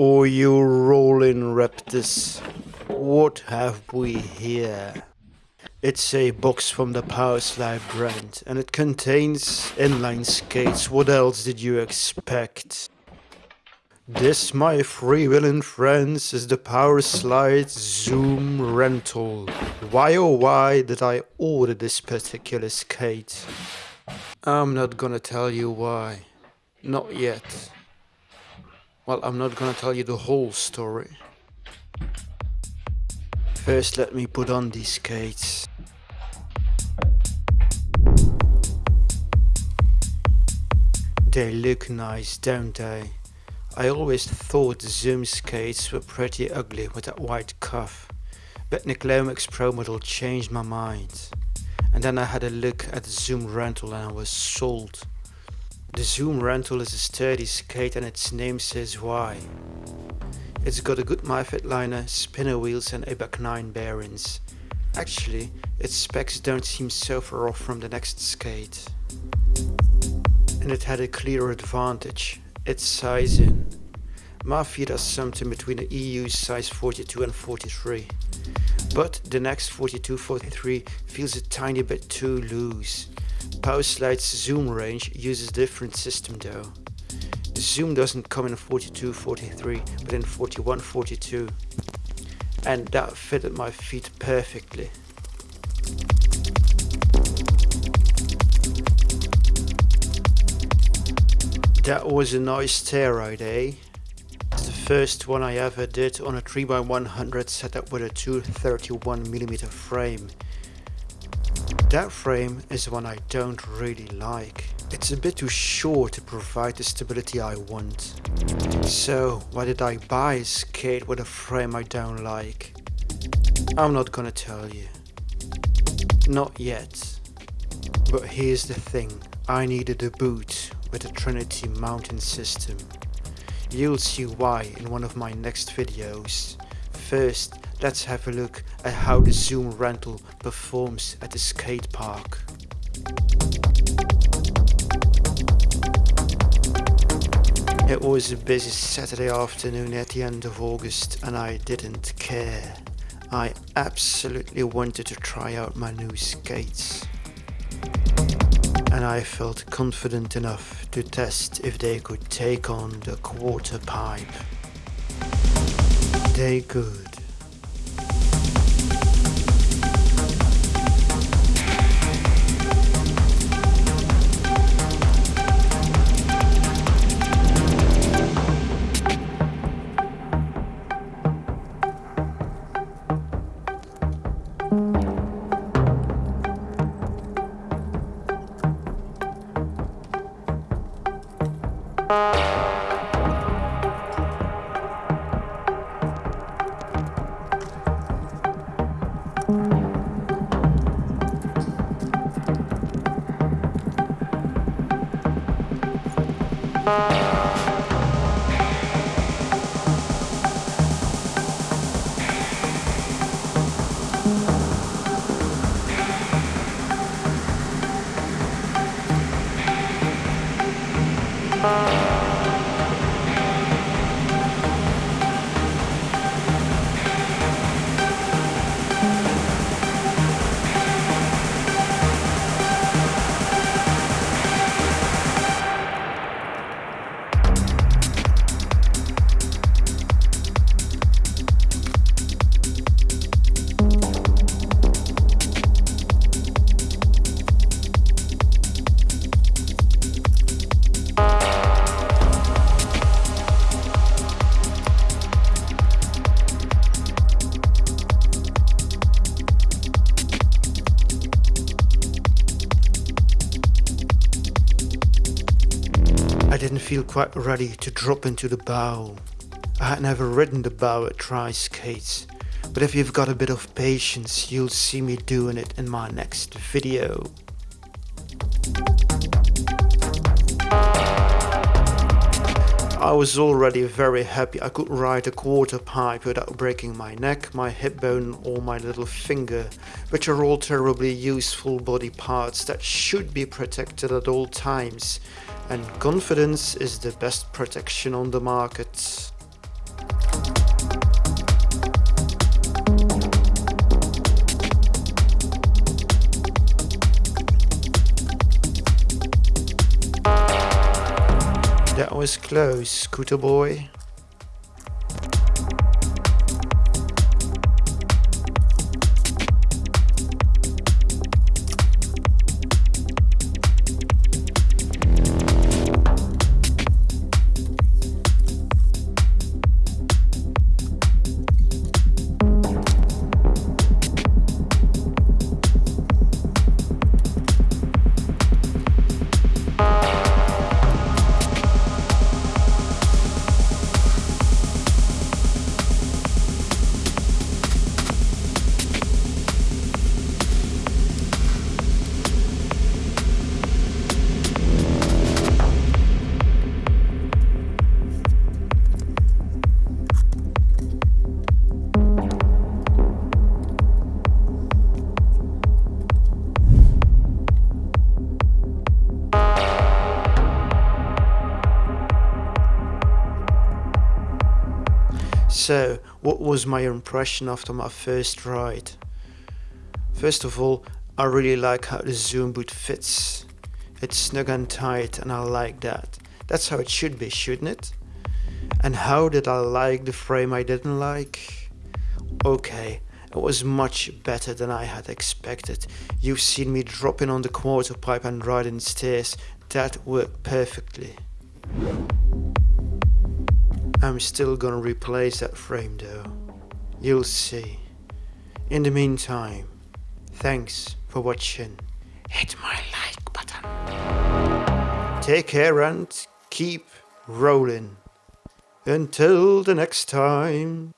Oh, you rolling raptors. What have we here? It's a box from the Powerslide brand and it contains inline skates. What else did you expect? This, my freewheeling friends, is the Powerslide Zoom rental. Why oh why did I order this particular skate? I'm not gonna tell you why. Not yet. Well, I'm not gonna tell you the whole story. First, let me put on these skates. They look nice, don't they? I always thought Zoom skates were pretty ugly with that white cuff, but Nick Lomax Pro model changed my mind. And then I had a look at Zoom rental and I was sold. The Zoom rental is a sturdy skate and its name says why. It's got a good MyFit liner, spinner wheels and ABEC 9 bearings. Actually, its specs don't seem so far off from the next skate. And it had a clear advantage, its sizing. Feet are something between the EU size 42 and 43. But the next 42-43 feels a tiny bit too loose. Powerslide's zoom range uses different system though. The zoom doesn't come in 42-43 but in 41-42 and that fitted my feet perfectly. That was a nice tear ride, eh? It's the first one I ever did on a 3x100 setup with a 231mm frame. That frame is one I don't really like. It's a bit too short to provide the stability I want. So why did I buy a skate with a frame I don't like? I'm not gonna tell you. Not yet. But here's the thing, I needed a boot with a Trinity mounting system. You'll see why in one of my next videos. First, let's have a look at how the Zoom rental performs at the skate park. It was a busy Saturday afternoon at the end of August and I didn't care. I absolutely wanted to try out my new skates and I felt confident enough to test if they could take on the quarter pipe. They could. I didn't feel quite ready to drop into the bow. I had never ridden the bow at Tri-Skates, but if you've got a bit of patience, you'll see me doing it in my next video. I was already very happy I could ride a quarter pipe without breaking my neck, my hip bone or my little finger, which are all terribly useful body parts that should be protected at all times and confidence is the best protection on the market. That was close, scooter boy. So, what was my impression after my first ride? First of all, I really like how the zoom boot fits. It's snug and tight and I like that. That's how it should be, shouldn't it? And how did I like the frame I didn't like? Okay, it was much better than I had expected. You've seen me dropping on the quarter pipe and riding stairs. That worked perfectly. I'm still gonna replace that frame though. You'll see. In the meantime, thanks for watching. Hit my like button. Take care and keep rolling. Until the next time.